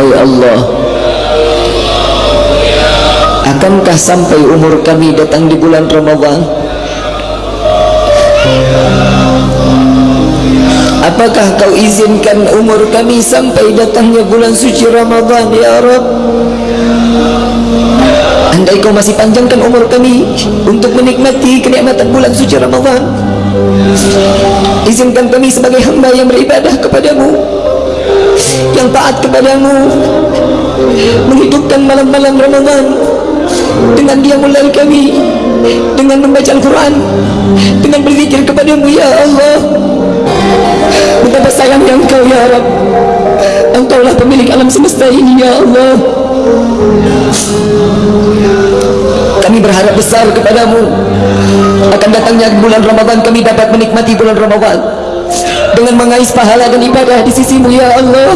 Wahai Allah. Akankah sampai umur kami datang di bulan Ramadhan Apakah kau izinkan umur kami sampai datangnya bulan suci Ramadhan Ya Rabb Andai kau masih panjangkan umur kami Untuk menikmati kenikmatan bulan suci Ramadhan Izinkan kami sebagai hamba yang beribadah kepadamu Yang taat kepadamu. Menghidupkan malam-malam Ramadhan Dengan dia mulai kami Dengan membaca Al-Quran Dengan berzikir kepadamu Ya Allah. Betapa sayangnya engkau ya Rabb Engkaulah pemilik alam semesta ini ya Allah. Kami berharap besar kepadamu. Akan datangnya bulan Ramadhan Kami dapat menikmati bulan Ramadhan Dengan mengais pahala dan ibadah di sisimu ya Allah